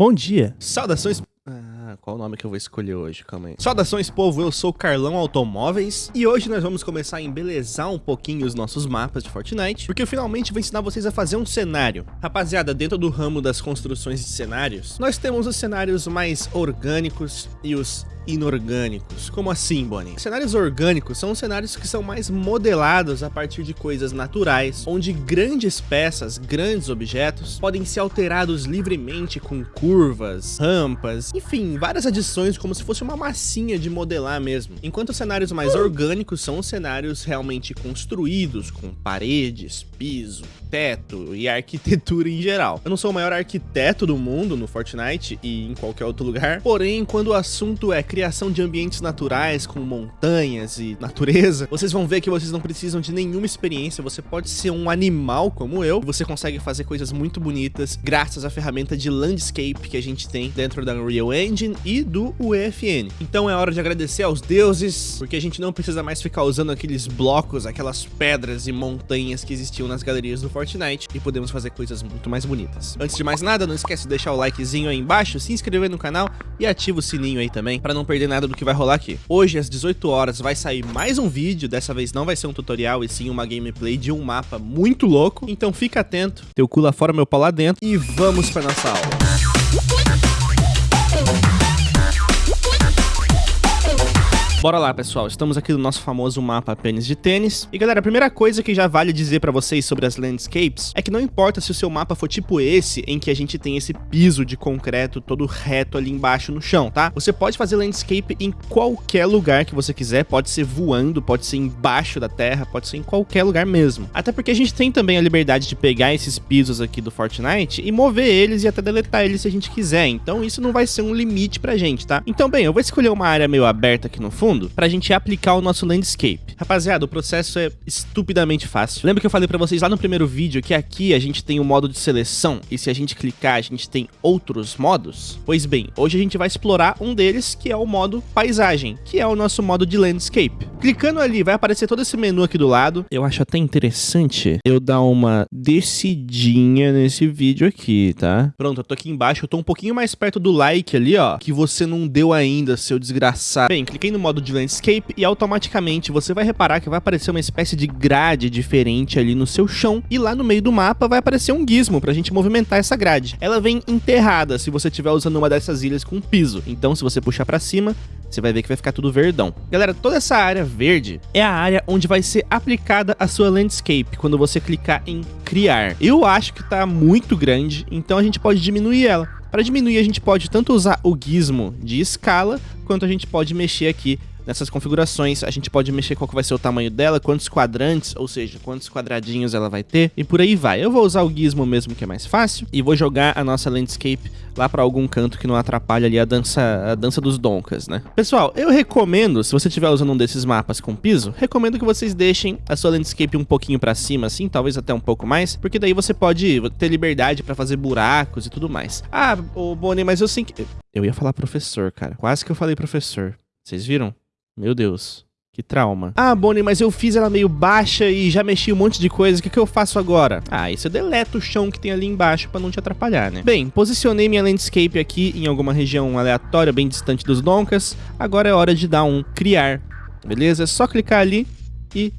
Bom dia. Saudações... Ah, qual o nome que eu vou escolher hoje? Calma aí. Saudações, povo. Eu sou Carlão Automóveis e hoje nós vamos começar a embelezar um pouquinho os nossos mapas de Fortnite, porque eu finalmente vou ensinar vocês a fazer um cenário. Rapaziada, dentro do ramo das construções de cenários, nós temos os cenários mais orgânicos e os inorgânicos. Como assim, Bonnie? Cenários orgânicos são cenários que são mais modelados a partir de coisas naturais, onde grandes peças, grandes objetos, podem ser alterados livremente com curvas, rampas, enfim, várias adições como se fosse uma massinha de modelar mesmo. Enquanto os cenários mais orgânicos são os cenários realmente construídos, com paredes, piso, teto e arquitetura em geral. Eu não sou o maior arquiteto do mundo no Fortnite e em qualquer outro lugar, porém, quando o assunto é criação de ambientes naturais com montanhas e natureza, vocês vão ver que vocês não precisam de nenhuma experiência, você pode ser um animal como eu, você consegue fazer coisas muito bonitas graças à ferramenta de landscape que a gente tem dentro da Unreal Engine e do UEFN. Então é hora de agradecer aos deuses, porque a gente não precisa mais ficar usando aqueles blocos, aquelas pedras e montanhas que existiam nas galerias do Fortnite e podemos fazer coisas muito mais bonitas. Antes de mais nada, não esquece de deixar o likezinho aí embaixo, se inscrever no canal e ativa o sininho aí também para não perder nada do que vai rolar aqui. Hoje, às 18 horas, vai sair mais um vídeo, dessa vez não vai ser um tutorial, e sim uma gameplay de um mapa muito louco, então fica atento, teu cu lá fora, meu pau lá dentro, e vamos pra nossa aula. Bora lá, pessoal. Estamos aqui no nosso famoso mapa pênis de tênis. E galera, a primeira coisa que já vale dizer pra vocês sobre as landscapes é que não importa se o seu mapa for tipo esse, em que a gente tem esse piso de concreto todo reto ali embaixo no chão, tá? Você pode fazer landscape em qualquer lugar que você quiser, pode ser voando, pode ser embaixo da terra, pode ser em qualquer lugar mesmo. Até porque a gente tem também a liberdade de pegar esses pisos aqui do Fortnite e mover eles e até deletar eles se a gente quiser. Então isso não vai ser um limite pra gente, tá? Então bem, eu vou escolher uma área meio aberta aqui no fundo fundo pra gente aplicar o nosso landscape. Rapaziada, o processo é estupidamente fácil. Lembra que eu falei pra vocês lá no primeiro vídeo que aqui a gente tem o um modo de seleção e se a gente clicar a gente tem outros modos? Pois bem, hoje a gente vai explorar um deles que é o modo paisagem, que é o nosso modo de landscape. Clicando ali vai aparecer todo esse menu aqui do lado. Eu acho até interessante eu dar uma decidinha nesse vídeo aqui, tá? Pronto, eu tô aqui embaixo, eu tô um pouquinho mais perto do like ali, ó, que você não deu ainda, seu desgraçado. Bem, cliquei no modo modo de landscape e automaticamente você vai reparar que vai aparecer uma espécie de grade diferente ali no seu chão e lá no meio do mapa vai aparecer um gizmo pra gente movimentar essa grade. Ela vem enterrada se você estiver usando uma dessas ilhas com piso, então se você puxar pra cima, você vai ver que vai ficar tudo verdão. Galera, toda essa área verde é a área onde vai ser aplicada a sua landscape quando você clicar em criar. Eu acho que tá muito grande, então a gente pode diminuir ela. Para diminuir, a gente pode tanto usar o gizmo de escala, quanto a gente pode mexer aqui nessas configurações, a gente pode mexer qual que vai ser o tamanho dela, quantos quadrantes, ou seja, quantos quadradinhos ela vai ter, e por aí vai. Eu vou usar o gizmo mesmo, que é mais fácil, e vou jogar a nossa landscape lá para algum canto que não atrapalhe ali a dança, a dança dos doncas, né? Pessoal, eu recomendo, se você estiver usando um desses mapas com piso, recomendo que vocês deixem a sua landscape um pouquinho para cima, assim, talvez até um pouco mais, porque daí você pode ter liberdade para fazer buracos e tudo mais. Ah, o Bonnie, mas eu sei que... Eu ia falar professor, cara. Quase que eu falei professor. Vocês viram? Meu Deus. Que trauma. Ah, Bonnie, mas eu fiz ela meio baixa e já mexi um monte de coisa. O que, que eu faço agora? Ah, isso eu deleto o chão que tem ali embaixo pra não te atrapalhar, né? Bem, posicionei minha landscape aqui em alguma região aleatória, bem distante dos doncas. Agora é hora de dar um criar, beleza? É só clicar ali e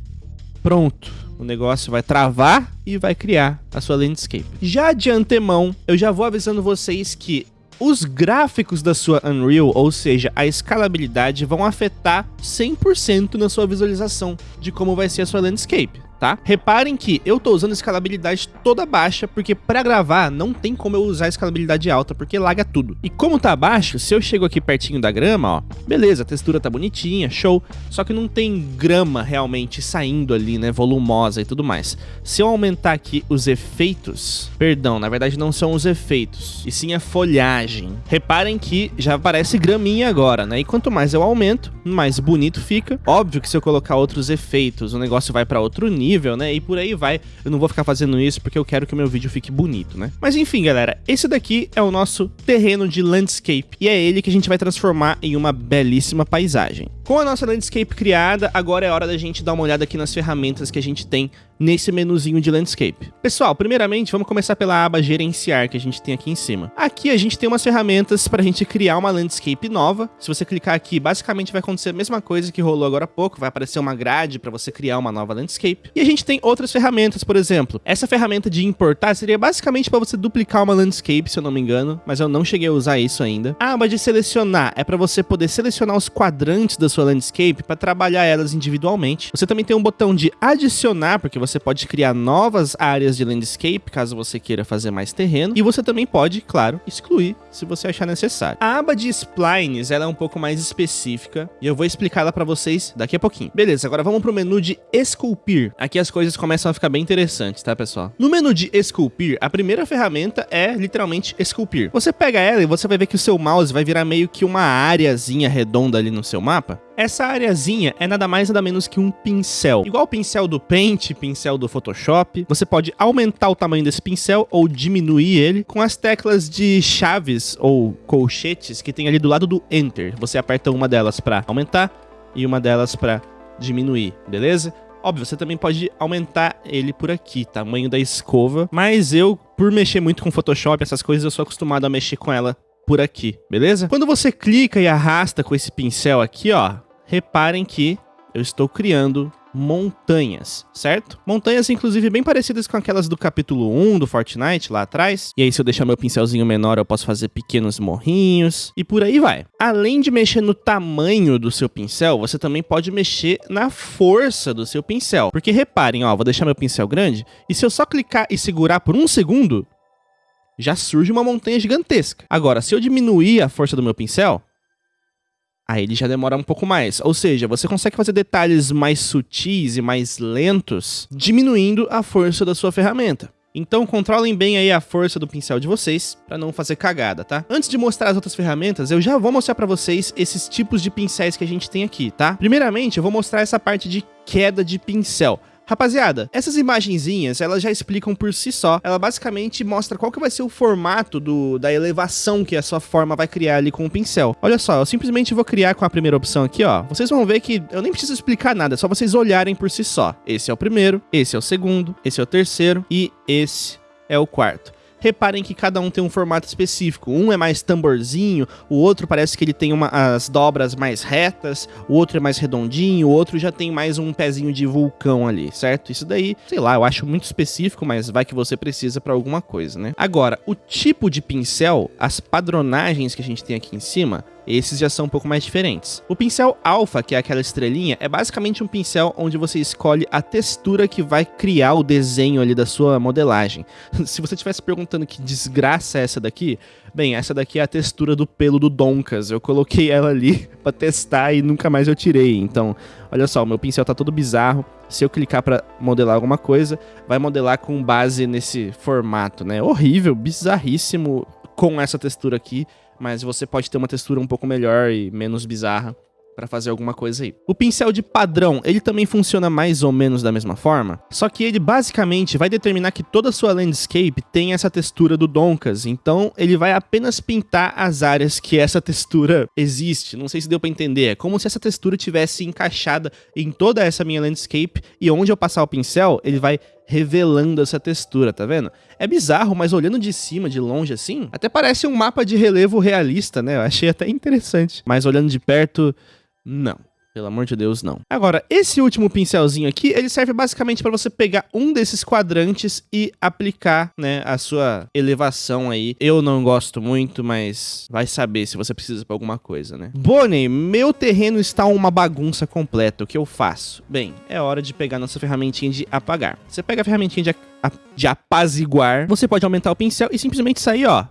pronto. O negócio vai travar e vai criar a sua landscape. Já de antemão, eu já vou avisando vocês que os gráficos da sua Unreal, ou seja, a escalabilidade, vão afetar 100% na sua visualização de como vai ser a sua landscape tá? Reparem que eu tô usando escalabilidade toda baixa, porque pra gravar não tem como eu usar escalabilidade alta, porque laga tudo. E como tá baixo, se eu chego aqui pertinho da grama, ó, beleza, a textura tá bonitinha, show, só que não tem grama realmente saindo ali, né, volumosa e tudo mais. Se eu aumentar aqui os efeitos, perdão, na verdade não são os efeitos, e sim a folhagem. Reparem que já aparece graminha agora, né, e quanto mais eu aumento, mais bonito fica. Óbvio que se eu colocar outros efeitos, o negócio vai pra outro nível, nível, né? E por aí vai. Eu não vou ficar fazendo isso porque eu quero que o meu vídeo fique bonito, né? Mas enfim, galera, esse daqui é o nosso terreno de landscape e é ele que a gente vai transformar em uma belíssima paisagem. Com a nossa landscape criada, agora é hora da gente dar uma olhada aqui nas ferramentas que a gente tem nesse menuzinho de landscape. Pessoal, primeiramente vamos começar pela aba gerenciar que a gente tem aqui em cima. Aqui a gente tem umas ferramentas para a gente criar uma landscape nova. Se você clicar aqui, basicamente vai acontecer a mesma coisa que rolou agora há pouco, vai aparecer uma grade para você criar uma nova landscape. E a gente tem outras ferramentas, por exemplo, essa ferramenta de importar seria basicamente para você duplicar uma landscape, se eu não me engano, mas eu não cheguei a usar isso ainda. A aba de selecionar é para você poder selecionar os quadrantes da sua landscape para trabalhar elas individualmente. Você também tem um botão de adicionar, porque você você pode criar novas áreas de landscape, caso você queira fazer mais terreno. E você também pode, claro, excluir, se você achar necessário. A aba de splines, ela é um pouco mais específica, e eu vou explicar ela para vocês daqui a pouquinho. Beleza, agora vamos pro menu de esculpir. Aqui as coisas começam a ficar bem interessantes, tá, pessoal? No menu de esculpir, a primeira ferramenta é literalmente esculpir. Você pega ela e você vai ver que o seu mouse vai virar meio que uma áreazinha redonda ali no seu mapa. Essa areazinha é nada mais nada menos que um pincel. Igual o pincel do Paint, pincel do Photoshop, você pode aumentar o tamanho desse pincel ou diminuir ele com as teclas de chaves ou colchetes que tem ali do lado do Enter. Você aperta uma delas para aumentar e uma delas para diminuir, beleza? Óbvio, você também pode aumentar ele por aqui, tamanho da escova, mas eu, por mexer muito com Photoshop, essas coisas, eu sou acostumado a mexer com ela por aqui, beleza? Quando você clica e arrasta com esse pincel aqui, ó, reparem que eu estou criando montanhas, certo? Montanhas, inclusive, bem parecidas com aquelas do capítulo 1 do Fortnite, lá atrás. E aí, se eu deixar meu pincelzinho menor, eu posso fazer pequenos morrinhos e por aí vai. Além de mexer no tamanho do seu pincel, você também pode mexer na força do seu pincel. Porque reparem, ó, vou deixar meu pincel grande e se eu só clicar e segurar por um segundo, já surge uma montanha gigantesca. Agora, se eu diminuir a força do meu pincel, aí ele já demora um pouco mais. Ou seja, você consegue fazer detalhes mais sutis e mais lentos, diminuindo a força da sua ferramenta. Então controlem bem aí a força do pincel de vocês para não fazer cagada, tá? Antes de mostrar as outras ferramentas, eu já vou mostrar para vocês esses tipos de pincéis que a gente tem aqui, tá? Primeiramente, eu vou mostrar essa parte de queda de pincel. Rapaziada, essas imagenzinhas, elas já explicam por si só. Ela basicamente mostra qual que vai ser o formato do, da elevação que a sua forma vai criar ali com o pincel. Olha só, eu simplesmente vou criar com a primeira opção aqui, ó. Vocês vão ver que eu nem preciso explicar nada, é só vocês olharem por si só. Esse é o primeiro, esse é o segundo, esse é o terceiro e esse é o quarto reparem que cada um tem um formato específico. Um é mais tamborzinho, o outro parece que ele tem uma, as dobras mais retas, o outro é mais redondinho, o outro já tem mais um pezinho de vulcão ali, certo? Isso daí, sei lá, eu acho muito específico, mas vai que você precisa para alguma coisa, né? Agora, o tipo de pincel, as padronagens que a gente tem aqui em cima, esses já são um pouco mais diferentes. O pincel alfa, que é aquela estrelinha, é basicamente um pincel onde você escolhe a textura que vai criar o desenho ali da sua modelagem. Se você estivesse perguntando que desgraça é essa daqui, bem, essa daqui é a textura do pelo do Doncas. Eu coloquei ela ali para testar e nunca mais eu tirei. Então, olha só, o meu pincel tá todo bizarro. Se eu clicar para modelar alguma coisa, vai modelar com base nesse formato, né? Horrível, bizarríssimo com essa textura aqui mas você pode ter uma textura um pouco melhor e menos bizarra para fazer alguma coisa aí. O pincel de padrão, ele também funciona mais ou menos da mesma forma, só que ele basicamente vai determinar que toda a sua landscape tem essa textura do Donkas, então ele vai apenas pintar as áreas que essa textura existe. Não sei se deu para entender, é como se essa textura tivesse encaixada em toda essa minha landscape e onde eu passar o pincel, ele vai revelando essa textura, tá vendo? É bizarro, mas olhando de cima, de longe assim, até parece um mapa de relevo realista, né? Eu achei até interessante. Mas olhando de perto, não. Pelo amor de Deus, não. Agora, esse último pincelzinho aqui, ele serve basicamente para você pegar um desses quadrantes e aplicar, né, a sua elevação aí. Eu não gosto muito, mas vai saber se você precisa para alguma coisa, né? Bonnie, meu terreno está uma bagunça completa. O que eu faço? Bem, é hora de pegar nossa ferramentinha de apagar. Você pega a ferramentinha de, de apaziguar, você pode aumentar o pincel e simplesmente sair, ó,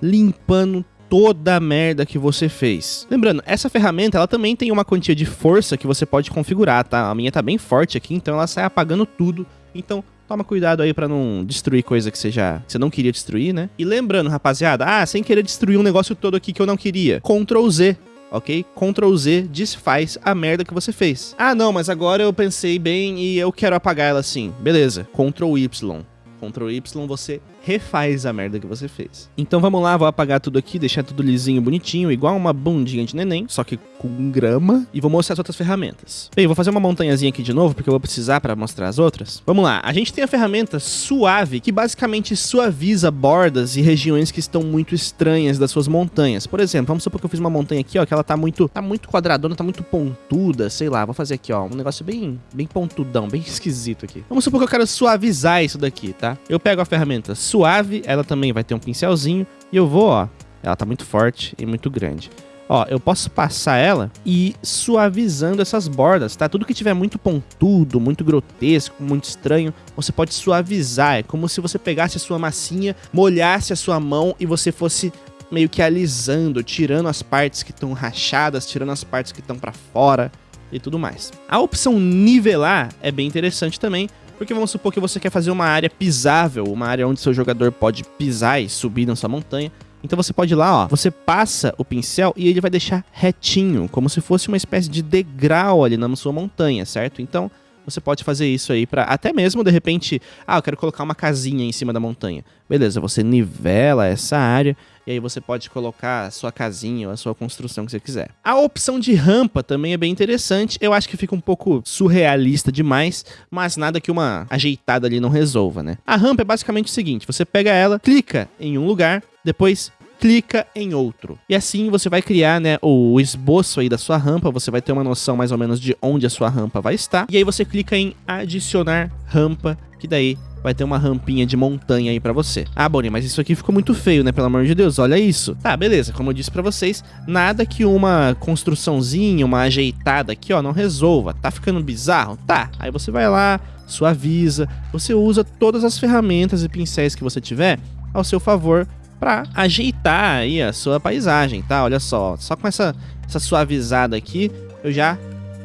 limpando toda a merda que você fez. Lembrando, essa ferramenta ela também tem uma quantia de força que você pode configurar, tá? A minha tá bem forte aqui, então ela sai apagando tudo. Então, toma cuidado aí para não destruir coisa que você já você não queria destruir, né? E lembrando, rapaziada, ah, sem querer destruir um negócio todo aqui que eu não queria. Ctrl Z, ok? Ctrl Z desfaz a merda que você fez. Ah, não, mas agora eu pensei bem e eu quero apagar ela assim. Beleza, Ctrl Y. Ctrl Y você refaz a merda que você fez. Então vamos lá, vou apagar tudo aqui, deixar tudo lisinho, bonitinho, igual uma bundinha de neném, só que com grama, e vou mostrar as outras ferramentas. Bem, vou fazer uma montanhazinha aqui de novo, porque eu vou precisar para mostrar as outras. Vamos lá, a gente tem a ferramenta Suave, que basicamente suaviza bordas e regiões que estão muito estranhas das suas montanhas. Por exemplo, vamos supor que eu fiz uma montanha aqui, ó, que ela tá muito, tá muito quadradona, tá muito pontuda, sei lá, vou fazer aqui, ó, um negócio bem, bem pontudão, bem esquisito aqui. Vamos supor que eu quero suavizar isso daqui, tá? Eu pego a ferramenta Suave, ela também vai ter um pincelzinho, e eu vou, ó, ela tá muito forte e muito grande. Ó, eu posso passar ela e ir suavizando essas bordas, tá? Tudo que tiver muito pontudo, muito grotesco, muito estranho, você pode suavizar. É como se você pegasse a sua massinha, molhasse a sua mão e você fosse meio que alisando, tirando as partes que estão rachadas, tirando as partes que estão para fora e tudo mais. A opção nivelar é bem interessante também, porque vamos supor que você quer fazer uma área pisável, uma área onde seu jogador pode pisar e subir na sua montanha. Então você pode ir lá, ó, você passa o pincel e ele vai deixar retinho, como se fosse uma espécie de degrau ali na sua montanha, certo? Então você pode fazer isso aí para até mesmo de repente, ah, eu quero colocar uma casinha em cima da montanha. Beleza, você nivela essa área e aí você pode colocar a sua casinha ou a sua construção que você quiser. A opção de rampa também é bem interessante. Eu acho que fica um pouco surrealista demais, mas nada que uma ajeitada ali não resolva, né? A rampa é basicamente o seguinte, você pega ela, clica em um lugar, depois clica em outro. E assim você vai criar, né, o esboço aí da sua rampa, você vai ter uma noção mais ou menos de onde a sua rampa vai estar. E aí você clica em adicionar rampa, que daí vai ter uma rampinha de montanha aí pra você. Ah, Bonnie, mas isso aqui ficou muito feio, né? Pelo amor de Deus, olha isso. Tá, beleza, como eu disse pra vocês, nada que uma construçãozinha, uma ajeitada aqui, ó, não resolva. Tá ficando bizarro? Tá, aí você vai lá, suaviza, você usa todas as ferramentas e pincéis que você tiver ao seu favor para ajeitar aí a sua paisagem, tá? Olha só, só com essa, essa suavizada aqui, eu já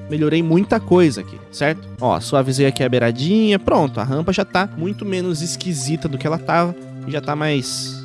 melhorei muita coisa aqui, certo? Ó, suavizei aqui a beiradinha, pronto, a rampa já tá muito menos esquisita do que ela tava, e já tá mais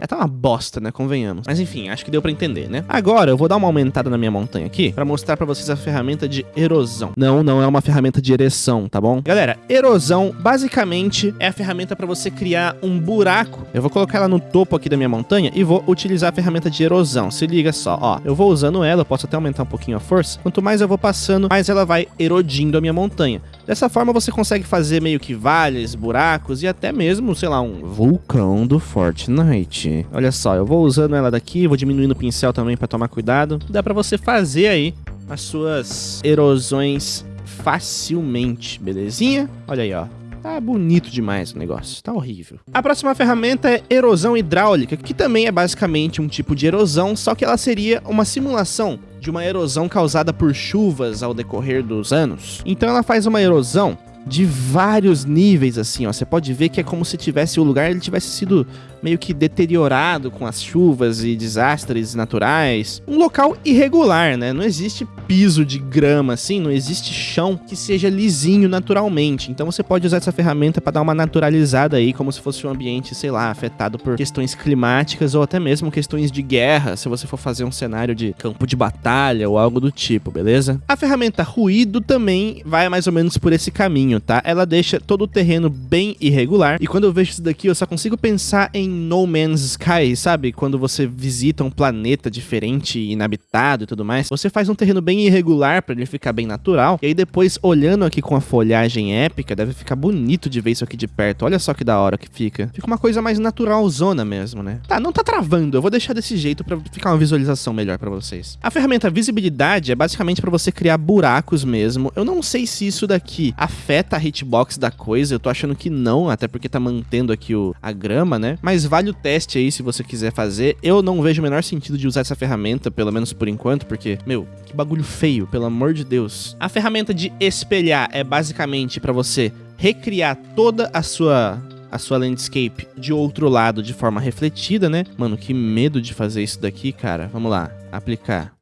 é tá uma bosta, né? Convenhamos. Mas enfim, acho que deu pra entender, né? Agora eu vou dar uma aumentada na minha montanha aqui pra mostrar pra vocês a ferramenta de erosão. Não, não é uma ferramenta de ereção, tá bom? Galera, erosão basicamente é a ferramenta pra você criar um buraco. Eu vou colocar ela no topo aqui da minha montanha e vou utilizar a ferramenta de erosão. Se liga só, ó. Eu vou usando ela, eu posso até aumentar um pouquinho a força. Quanto mais eu vou passando, mais ela vai erodindo a minha montanha. Dessa forma você consegue fazer meio que vales, buracos e até mesmo, sei lá, um vulcão do Fortnite. Olha só, eu vou usando ela daqui, vou diminuindo o pincel também para tomar cuidado. Dá para você fazer aí as suas erosões facilmente, belezinha? Olha aí, ó. Tá bonito demais o negócio, tá horrível. A próxima ferramenta é erosão hidráulica, que também é basicamente um tipo de erosão, só que ela seria uma simulação de uma erosão causada por chuvas ao decorrer dos anos. Então ela faz uma erosão de vários níveis assim, ó. Você pode ver que é como se tivesse o lugar ele tivesse sido meio que deteriorado com as chuvas e desastres naturais. Um local irregular, né? Não existe piso de grama assim, não existe chão que seja lisinho naturalmente. Então você pode usar essa ferramenta para dar uma naturalizada aí, como se fosse um ambiente, sei lá, afetado por questões climáticas ou até mesmo questões de guerra, se você for fazer um cenário de campo de batalha ou algo do tipo, beleza? A ferramenta ruído também vai mais ou menos por esse caminho, tá? Ela deixa todo o terreno bem irregular e quando eu vejo isso daqui eu só consigo pensar em no Man's Sky, sabe? Quando você visita um planeta diferente, inabitado e tudo mais, você faz um terreno bem irregular para ele ficar bem natural. E aí depois, olhando aqui com a folhagem épica, deve ficar bonito de ver isso aqui de perto. Olha só que da hora que fica. Fica uma coisa mais naturalzona mesmo, né? Tá, não tá travando. Eu vou deixar desse jeito para ficar uma visualização melhor para vocês. A ferramenta visibilidade é basicamente para você criar buracos mesmo. Eu não sei se isso daqui afeta a hitbox da coisa. Eu tô achando que não, até porque tá mantendo aqui o, a grama, né? Mas mas vale o teste aí se você quiser fazer. Eu não vejo o menor sentido de usar essa ferramenta, pelo menos por enquanto, porque, meu, que bagulho feio, pelo amor de Deus. A ferramenta de espelhar é basicamente para você recriar toda a sua a sua landscape de outro lado de forma refletida, né? Mano, que medo de fazer isso daqui, cara. Vamos lá, aplicar.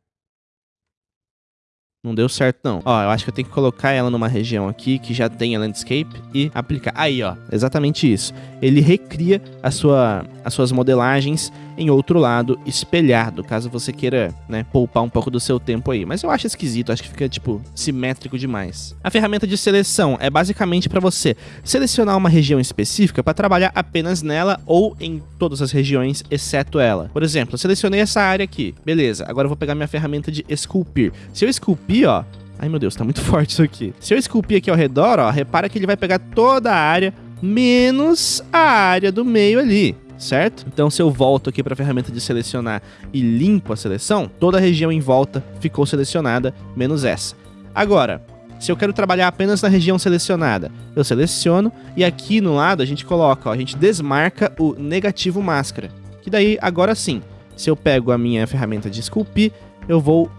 Não deu certo, não. Ó, eu acho que eu tenho que colocar ela numa região aqui que já tem a landscape e aplicar. Aí, ó, exatamente isso. Ele recria a sua, as suas modelagens em outro lado espelhado, caso você queira, né, poupar um pouco do seu tempo aí. Mas eu acho esquisito, acho que fica, tipo, simétrico demais. A ferramenta de seleção é basicamente para você selecionar uma região específica para trabalhar apenas nela ou em todas as regiões, exceto ela. Por exemplo, eu selecionei essa área aqui, beleza, agora eu vou pegar minha ferramenta de esculpir. Se eu esculpir, ó, Ai meu Deus, tá muito forte isso aqui. Se eu esculpir aqui ao redor, ó, repara que ele vai pegar toda a área, menos a área do meio ali certo? Então se eu volto aqui para a ferramenta de selecionar e limpo a seleção, toda a região em volta ficou selecionada, menos essa. Agora, se eu quero trabalhar apenas na região selecionada, eu seleciono e aqui no lado a gente coloca, ó, a gente desmarca o negativo máscara. Que daí, agora sim, se eu pego a minha ferramenta de esculpir, eu vou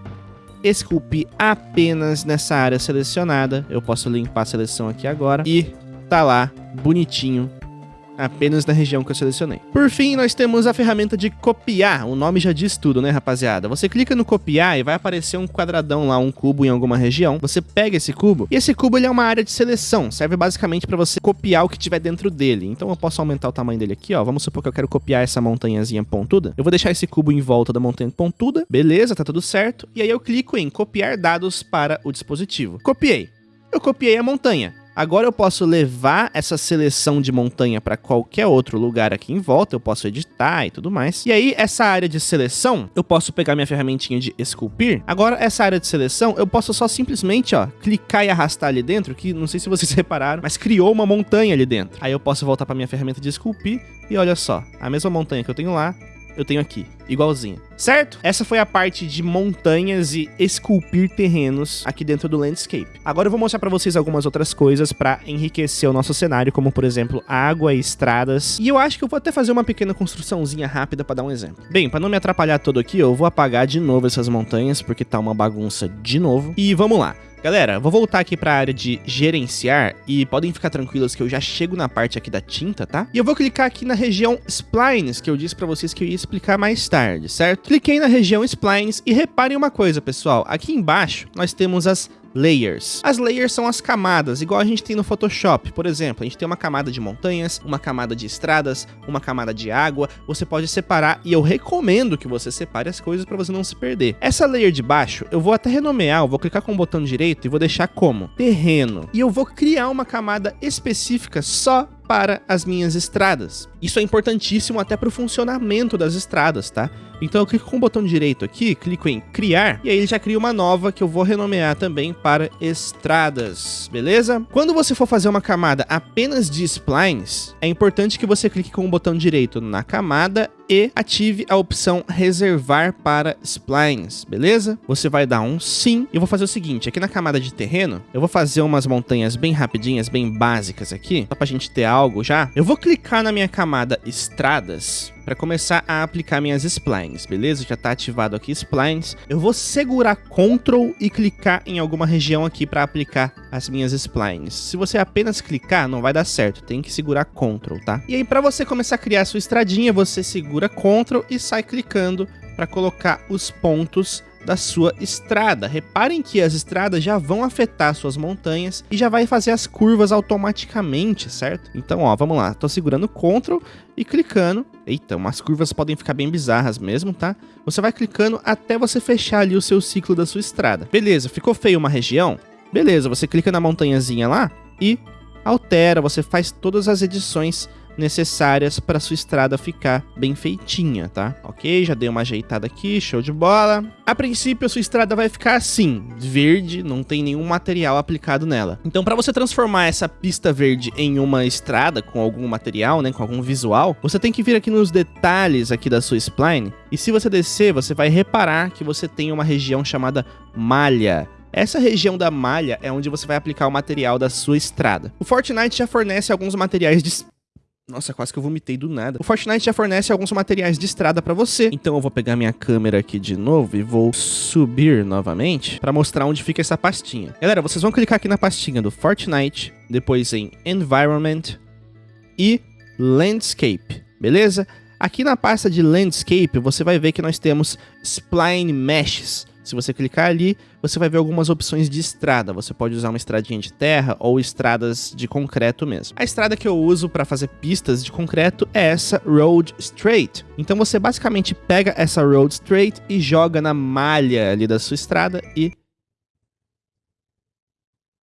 esculpir apenas nessa área selecionada. Eu posso limpar a seleção aqui agora e tá lá, bonitinho, apenas na região que eu selecionei. Por fim, nós temos a ferramenta de copiar, o nome já diz tudo, né rapaziada? Você clica no copiar e vai aparecer um quadradão lá, um cubo em alguma região, você pega esse cubo, e esse cubo ele é uma área de seleção, serve basicamente para você copiar o que tiver dentro dele. Então eu posso aumentar o tamanho dele aqui, ó, vamos supor que eu quero copiar essa montanhazinha pontuda, eu vou deixar esse cubo em volta da montanha pontuda, beleza, tá tudo certo, e aí eu clico em copiar dados para o dispositivo. Copiei. Eu copiei a montanha. Agora eu posso levar essa seleção de montanha para qualquer outro lugar aqui em volta, eu posso editar e tudo mais. E aí, essa área de seleção, eu posso pegar minha ferramentinha de esculpir. Agora, essa área de seleção, eu posso só simplesmente, ó, clicar e arrastar ali dentro, que não sei se vocês repararam, mas criou uma montanha ali dentro. Aí eu posso voltar para minha ferramenta de esculpir e olha só, a mesma montanha que eu tenho lá, eu tenho aqui, igualzinho. Certo? Essa foi a parte de montanhas e esculpir terrenos aqui dentro do landscape. Agora eu vou mostrar para vocês algumas outras coisas para enriquecer o nosso cenário, como por exemplo, água estradas. E eu acho que eu vou até fazer uma pequena construçãozinha rápida para dar um exemplo. Bem, para não me atrapalhar todo aqui, eu vou apagar de novo essas montanhas, porque tá uma bagunça de novo. E vamos lá. Galera, vou voltar aqui para a área de gerenciar e podem ficar tranquilos que eu já chego na parte aqui da tinta, tá? E eu vou clicar aqui na região Splines, que eu disse para vocês que eu ia explicar mais tarde, certo? Cliquei na região Splines e reparem uma coisa, pessoal. Aqui embaixo nós temos as layers. As layers são as camadas, igual a gente tem no Photoshop. Por exemplo, a gente tem uma camada de montanhas, uma camada de estradas, uma camada de água. Você pode separar e eu recomendo que você separe as coisas para você não se perder. Essa layer de baixo, eu vou até renomear, eu vou clicar com o botão direito e vou deixar como terreno. E eu vou criar uma camada específica só para as minhas estradas. Isso é importantíssimo até para o funcionamento das estradas, tá? Então eu clico com o botão direito aqui, clico em criar, e aí ele já cria uma nova que eu vou renomear também para estradas, beleza? Quando você for fazer uma camada apenas de splines, é importante que você clique com o botão direito na camada e ative a opção reservar para splines, beleza? Você vai dar um sim. E eu vou fazer o seguinte, aqui na camada de terreno, eu vou fazer umas montanhas bem rapidinhas, bem básicas aqui, só pra gente ter algo já. Eu vou clicar na minha camada estradas para começar a aplicar minhas splines, beleza? Já tá ativado aqui splines. Eu vou segurar Ctrl e clicar em alguma região aqui para aplicar as minhas splines. Se você apenas clicar, não vai dar certo, tem que segurar Ctrl, tá? E aí para você começar a criar a sua estradinha, você segura Ctrl e sai clicando para colocar os pontos da sua estrada. Reparem que as estradas já vão afetar suas montanhas e já vai fazer as curvas automaticamente, certo? Então, ó, vamos lá. Tô segurando Ctrl e clicando. Eita, umas curvas podem ficar bem bizarras mesmo, tá? Você vai clicando até você fechar ali o seu ciclo da sua estrada. Beleza, ficou feio uma região? Beleza, você clica na montanhazinha lá e altera, você faz todas as edições necessárias para sua estrada ficar bem feitinha, tá? Ok, já dei uma ajeitada aqui, show de bola. A princípio, a sua estrada vai ficar assim, verde, não tem nenhum material aplicado nela. Então, para você transformar essa pista verde em uma estrada com algum material, né, com algum visual, você tem que vir aqui nos detalhes aqui da sua spline, e se você descer, você vai reparar que você tem uma região chamada malha. Essa região da malha é onde você vai aplicar o material da sua estrada. O Fortnite já fornece alguns materiais de nossa, quase que eu vomitei do nada. O Fortnite já fornece alguns materiais de estrada para você. Então eu vou pegar minha câmera aqui de novo e vou subir novamente para mostrar onde fica essa pastinha. Galera, vocês vão clicar aqui na pastinha do Fortnite, depois em Environment e Landscape, beleza? Aqui na pasta de Landscape, você vai ver que nós temos Spline Meshes. Se você clicar ali, você vai ver algumas opções de estrada. Você pode usar uma estradinha de terra ou estradas de concreto mesmo. A estrada que eu uso para fazer pistas de concreto é essa Road Straight. Então você basicamente pega essa Road Straight e joga na malha ali da sua estrada e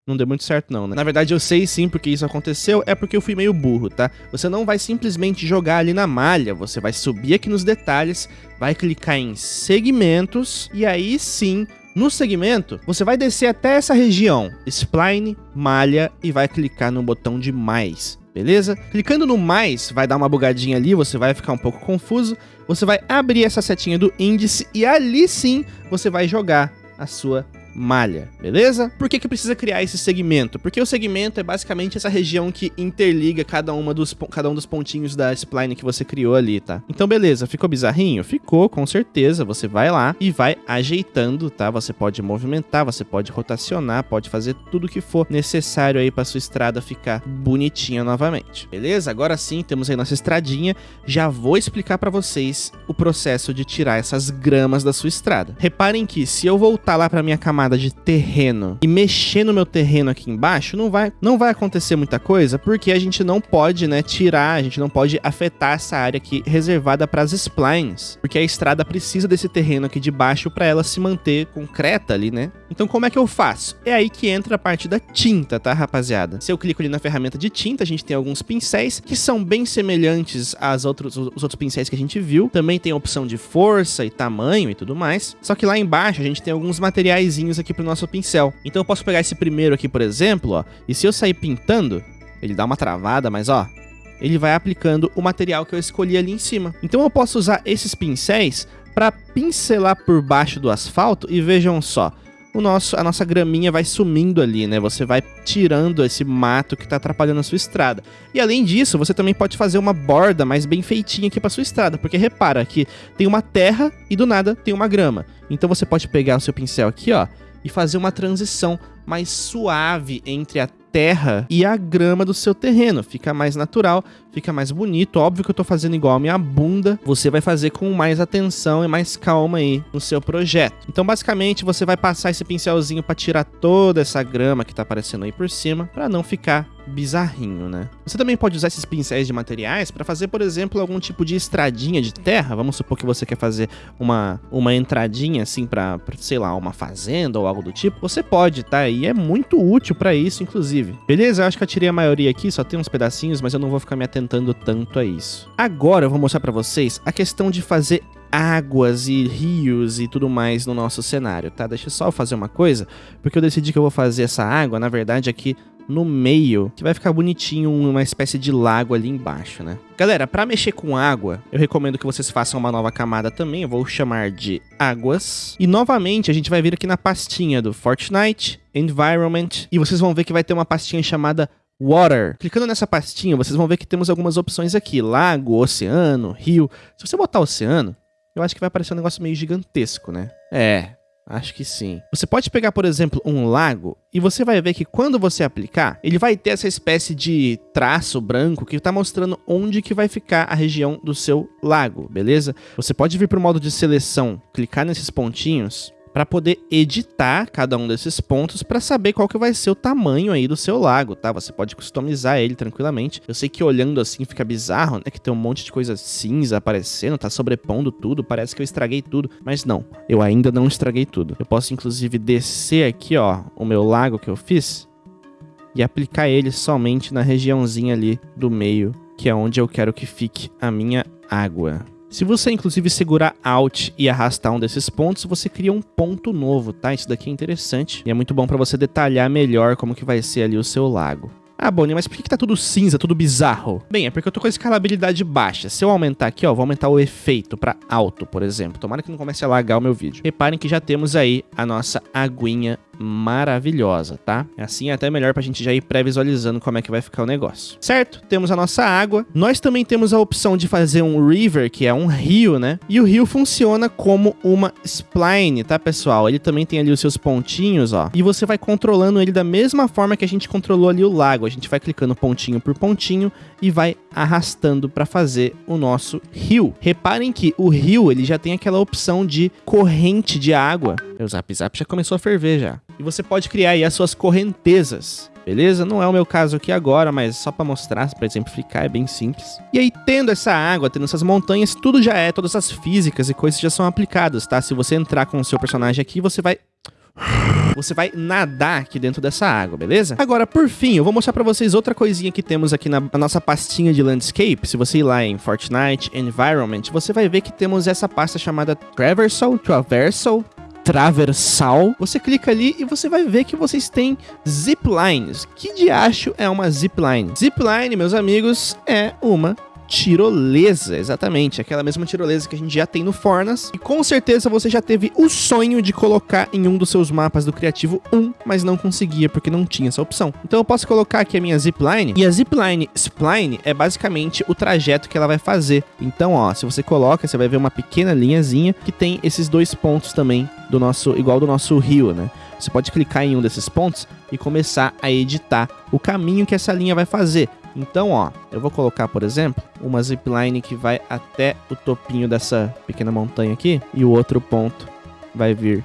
não deu muito certo não, né? Na verdade eu sei sim porque isso aconteceu, é porque eu fui meio burro, tá? Você não vai simplesmente jogar ali na malha, você vai subir aqui nos detalhes, vai clicar em segmentos e aí sim no segmento, você vai descer até essa região, spline, malha e vai clicar no botão de mais, beleza? Clicando no mais, vai dar uma bugadinha ali, você vai ficar um pouco confuso, você vai abrir essa setinha do índice e ali sim você vai jogar a sua malha, beleza? Por que que precisa criar esse segmento? Porque o segmento é basicamente essa região que interliga cada, uma dos, cada um dos pontinhos da spline que você criou ali, tá? Então, beleza, ficou bizarrinho? Ficou, com certeza. Você vai lá e vai ajeitando, tá? Você pode movimentar, você pode rotacionar, pode fazer tudo que for necessário aí para sua estrada ficar bonitinha novamente, beleza? Agora sim, temos aí nossa estradinha. Já vou explicar para vocês o processo de tirar essas gramas da sua estrada. Reparem que se eu voltar lá para minha camada de terreno e mexer no meu terreno aqui embaixo, não vai, não vai acontecer muita coisa, porque a gente não pode, né, tirar, a gente não pode afetar essa área aqui reservada para as splines, porque a estrada precisa desse terreno aqui de baixo para ela se manter concreta ali, né? Então como é que eu faço? É aí que entra a parte da tinta, tá, rapaziada? Se eu clico ali na ferramenta de tinta, a gente tem alguns pincéis que são bem semelhantes aos outros, os outros pincéis que a gente viu. Também tem a opção de força e tamanho e tudo mais. Só que lá embaixo a gente tem alguns materiais aqui pro nosso pincel. Então eu posso pegar esse primeiro aqui, por exemplo, ó, e se eu sair pintando, ele dá uma travada, mas ó, ele vai aplicando o material que eu escolhi ali em cima. Então eu posso usar esses pincéis para pincelar por baixo do asfalto e vejam só, o nosso, a nossa graminha vai sumindo ali, né? Você vai tirando esse mato que tá atrapalhando a sua estrada. E além disso, você também pode fazer uma borda mais bem feitinha aqui pra sua estrada, porque repara que tem uma terra e do nada tem uma grama. Então você pode pegar o seu pincel aqui, ó, e fazer uma transição mais suave entre a terra e a grama do seu terreno. Fica mais natural, fica mais bonito. Óbvio que eu tô fazendo igual a minha bunda. Você vai fazer com mais atenção e mais calma aí no seu projeto. Então, basicamente, você vai passar esse pincelzinho para tirar toda essa grama que tá aparecendo aí por cima, para não ficar bizarrinho, né? Você também pode usar esses pincéis de materiais para fazer, por exemplo, algum tipo de estradinha de terra. Vamos supor que você quer fazer uma, uma entradinha assim para, sei lá, uma fazenda ou algo do tipo. Você pode, tá? E é muito útil para isso, inclusive. Beleza? Eu acho que eu tirei a maioria aqui, só tem uns pedacinhos, mas eu não vou ficar me atentando tanto a isso. Agora eu vou mostrar para vocês a questão de fazer águas e rios e tudo mais no nosso cenário, tá? Deixa eu só fazer uma coisa, porque eu decidi que eu vou fazer essa água, na verdade, aqui no meio, que vai ficar bonitinho uma espécie de lago ali embaixo, né? Galera, para mexer com água, eu recomendo que vocês façam uma nova camada também, eu vou chamar de águas. E novamente, a gente vai vir aqui na pastinha do Fortnite, Environment, e vocês vão ver que vai ter uma pastinha chamada Water. Clicando nessa pastinha, vocês vão ver que temos algumas opções aqui, lago, oceano, rio. Se você botar oceano, eu acho que vai aparecer um negócio meio gigantesco, né? É, Acho que sim. Você pode pegar, por exemplo, um lago e você vai ver que quando você aplicar, ele vai ter essa espécie de traço branco que está mostrando onde que vai ficar a região do seu lago, beleza? Você pode vir para o modo de seleção, clicar nesses pontinhos para poder editar cada um desses pontos para saber qual que vai ser o tamanho aí do seu lago, tá? Você pode customizar ele tranquilamente. Eu sei que olhando assim fica bizarro, né? Que tem um monte de coisa cinza aparecendo, tá sobrepondo tudo, parece que eu estraguei tudo. Mas não, eu ainda não estraguei tudo. Eu posso inclusive descer aqui, ó, o meu lago que eu fiz e aplicar ele somente na regiãozinha ali do meio, que é onde eu quero que fique a minha água. Se você inclusive segurar Alt e arrastar um desses pontos, você cria um ponto novo, tá? Isso daqui é interessante e é muito bom para você detalhar melhor como que vai ser ali o seu lago. Ah, Bonnie, mas por que, que tá tudo cinza, tudo bizarro? Bem, é porque eu tô com a escalabilidade baixa. Se eu aumentar aqui, ó, vou aumentar o efeito para alto, por exemplo. Tomara que não comece a lagar o meu vídeo. Reparem que já temos aí a nossa aguinha maravilhosa, tá? Assim é até melhor pra gente já ir pré-visualizando como é que vai ficar o negócio. Certo? Temos a nossa água. Nós também temos a opção de fazer um river, que é um rio, né? E o rio funciona como uma spline, tá, pessoal? Ele também tem ali os seus pontinhos, ó. E você vai controlando ele da mesma forma que a gente controlou ali o lago. A gente vai clicando pontinho por pontinho e vai arrastando para fazer o nosso rio. Reparem que o rio, ele já tem aquela opção de corrente de água. O Zap Zap já começou a ferver já. E você pode criar aí as suas correntezas. Beleza? Não é o meu caso aqui agora, mas só para mostrar, para exemplificar, é bem simples. E aí, tendo essa água, tendo essas montanhas, tudo já é, todas as físicas e coisas já são aplicadas, tá? Se você entrar com o seu personagem aqui, você vai você vai nadar aqui dentro dessa água, beleza? Agora, por fim, eu vou mostrar pra vocês outra coisinha que temos aqui na, na, nossa pastinha de landscape. Se você ir lá em Fortnite Environment, você vai ver que temos essa pasta chamada Traversal, Traversal, Traversal. Você clica ali e você vai ver que vocês têm ziplines. Que de acho é uma zipline? Zipline, meus amigos, é uma tirolesa, exatamente, aquela mesma tirolesa que a gente já tem no Fornas. E com certeza você já teve o sonho de colocar em um dos seus mapas do Criativo 1, mas não conseguia porque não tinha essa opção. Então eu posso colocar aqui a minha zipline, e a zipline spline é basicamente o trajeto que ela vai fazer. Então, ó, se você coloca, você vai ver uma pequena linhazinha que tem esses dois pontos também do nosso, igual do nosso rio, né? Você pode clicar em um desses pontos e começar a editar o caminho que essa linha vai fazer. Então, ó, eu vou colocar, por exemplo, uma zipline que vai até o topinho dessa pequena montanha aqui e o outro ponto vai vir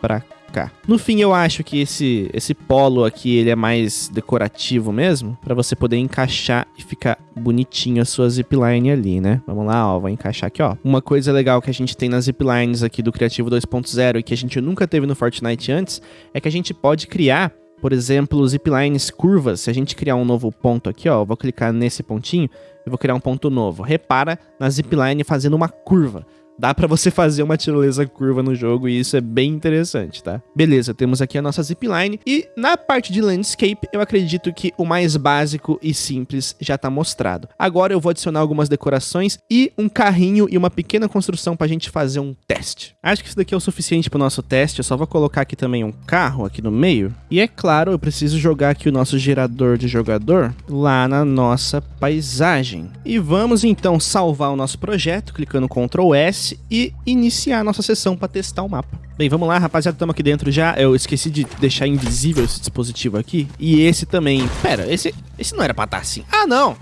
para cá. No fim, eu acho que esse esse polo aqui, ele é mais decorativo mesmo, para você poder encaixar e ficar bonitinho a sua zipline ali, né? Vamos lá, ó, vou encaixar aqui, ó. Uma coisa legal que a gente tem nas ziplines aqui do Criativo 2.0 e que a gente nunca teve no Fortnite antes, é que a gente pode criar por exemplo, ziplines curvas, se a gente criar um novo ponto aqui, ó, eu vou clicar nesse pontinho e vou criar um ponto novo. Repara na zipline fazendo uma curva dá para você fazer uma tirolesa curva no jogo e isso é bem interessante, tá? Beleza, temos aqui a nossa zipline e na parte de landscape eu acredito que o mais básico e simples já tá mostrado. Agora eu vou adicionar algumas decorações e um carrinho e uma pequena construção pra gente fazer um teste. Acho que isso daqui é o suficiente pro nosso teste, eu só vou colocar aqui também um carro aqui no meio. E é claro, eu preciso jogar aqui o nosso gerador de jogador lá na nossa paisagem. E vamos então salvar o nosso projeto clicando Ctrl S e iniciar a nossa sessão para testar o mapa. Bem, vamos lá, rapaziada, estamos aqui dentro já. Eu esqueci de deixar invisível esse dispositivo aqui. E esse também. Pera, esse, esse não era pra estar tá assim. Ah, não!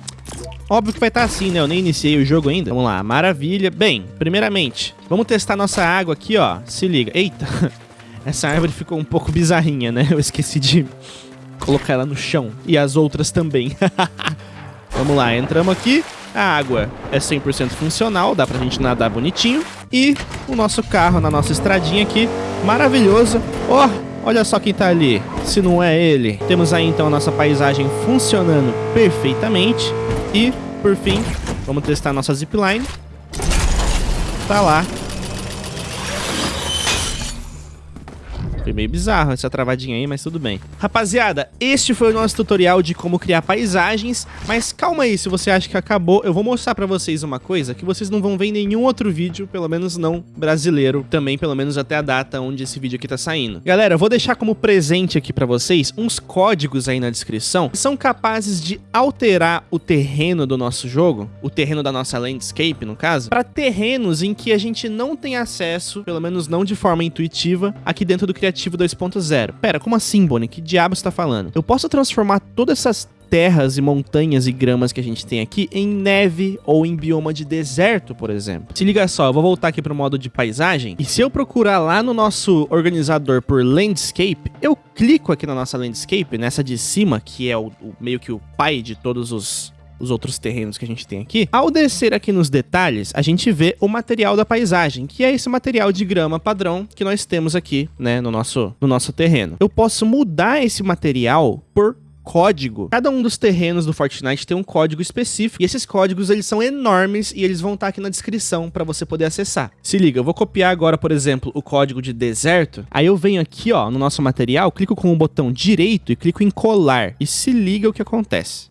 Óbvio que vai estar tá assim, né? Eu nem iniciei o jogo ainda. Vamos lá, maravilha. Bem, primeiramente, vamos testar nossa água aqui, ó. Se liga. Eita, essa árvore ficou um pouco bizarrinha, né? Eu esqueci de colocar ela no chão. E as outras também. vamos lá, entramos aqui. A água é 100% funcional, dá pra gente nadar bonitinho. E o nosso carro na nossa estradinha aqui, maravilhoso. Oh, olha só quem tá ali, se não é ele. Temos aí então a nossa paisagem funcionando perfeitamente. E, por fim, vamos testar a nossa zipline. Tá lá, Foi meio bizarro essa travadinha aí, mas tudo bem. Rapaziada, este foi o nosso tutorial de como criar paisagens, mas calma aí, se você acha que acabou, eu vou mostrar pra vocês uma coisa que vocês não vão ver em nenhum outro vídeo, pelo menos não brasileiro, também pelo menos até a data onde esse vídeo aqui tá saindo. Galera, eu vou deixar como presente aqui pra vocês uns códigos aí na descrição que são capazes de alterar o terreno do nosso jogo, o terreno da nossa landscape, no caso, para terrenos em que a gente não tem acesso, pelo menos não de forma intuitiva, aqui dentro do Criativo Criativo 2.0. Pera, como assim, Bonnie? Que diabo você tá falando? Eu posso transformar todas essas terras e montanhas e gramas que a gente tem aqui em neve ou em bioma de deserto, por exemplo. Se liga só, eu vou voltar aqui para o modo de paisagem e se eu procurar lá no nosso organizador por landscape, eu clico aqui na nossa landscape, nessa de cima, que é o, o meio que o pai de todos os os outros terrenos que a gente tem aqui, ao descer aqui nos detalhes, a gente vê o material da paisagem, que é esse material de grama padrão que nós temos aqui, né, no nosso, no nosso terreno. Eu posso mudar esse material por código. Cada um dos terrenos do Fortnite tem um código específico e esses códigos eles são enormes e eles vão estar aqui na descrição para você poder acessar. Se liga, eu vou copiar agora, por exemplo, o código de deserto. Aí eu venho aqui, ó, no nosso material, clico com o botão direito e clico em colar. E se liga o que acontece.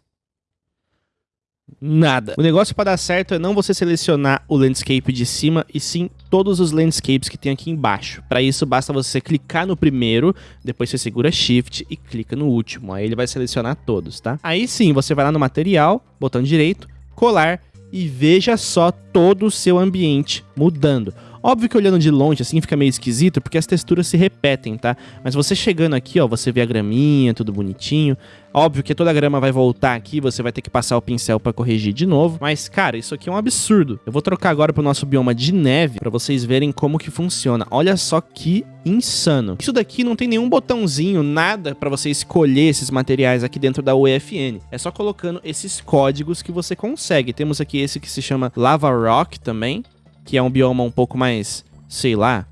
Nada. O negócio para dar certo é não você selecionar o landscape de cima, e sim todos os landscapes que tem aqui embaixo. Para isso, basta você clicar no primeiro, depois você segura Shift e clica no último. Aí ele vai selecionar todos, tá? Aí sim, você vai lá no material, botão direito, colar, e veja só todo o seu ambiente mudando. Óbvio que olhando de longe assim fica meio esquisito, porque as texturas se repetem, tá? Mas você chegando aqui, ó, você vê a graminha, tudo bonitinho. Óbvio que toda a grama vai voltar aqui, você vai ter que passar o pincel para corrigir de novo. Mas, cara, isso aqui é um absurdo. Eu vou trocar agora pro nosso bioma de neve para vocês verem como que funciona. Olha só que insano. Isso daqui não tem nenhum botãozinho, nada para você escolher esses materiais aqui dentro da UEFN. É só colocando esses códigos que você consegue. Temos aqui esse que se chama Lava Rock também que é um bioma um pouco mais, sei lá,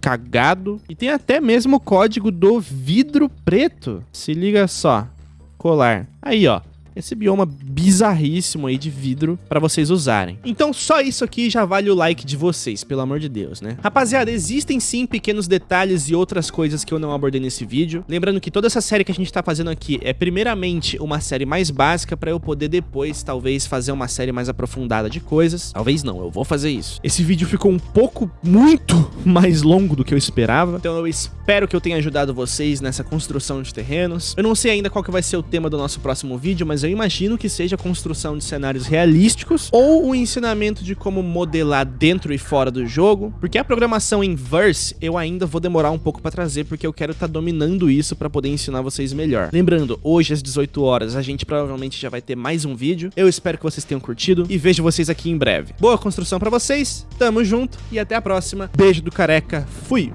cagado. E tem até mesmo o código do vidro preto. Se liga só. Colar. Aí, ó esse bioma bizarríssimo aí de vidro para vocês usarem. Então só isso aqui já vale o like de vocês, pelo amor de Deus, né? Rapaziada, existem sim pequenos detalhes e outras coisas que eu não abordei nesse vídeo. Lembrando que toda essa série que a gente tá fazendo aqui é primeiramente uma série mais básica para eu poder depois, talvez, fazer uma série mais aprofundada de coisas. Talvez não, eu vou fazer isso. Esse vídeo ficou um pouco, muito mais longo do que eu esperava. Então eu espero que eu tenha ajudado vocês nessa construção de terrenos. Eu não sei ainda qual que vai ser o tema do nosso próximo vídeo, mas mas eu imagino que seja a construção de cenários realísticos ou o ensinamento de como modelar dentro e fora do jogo, porque a programação em Verse eu ainda vou demorar um pouco para trazer, porque eu quero estar tá dominando isso para poder ensinar vocês melhor. Lembrando, hoje às 18 horas a gente provavelmente já vai ter mais um vídeo. Eu espero que vocês tenham curtido e vejo vocês aqui em breve. Boa construção para vocês, tamo junto e até a próxima. Beijo do careca, fui!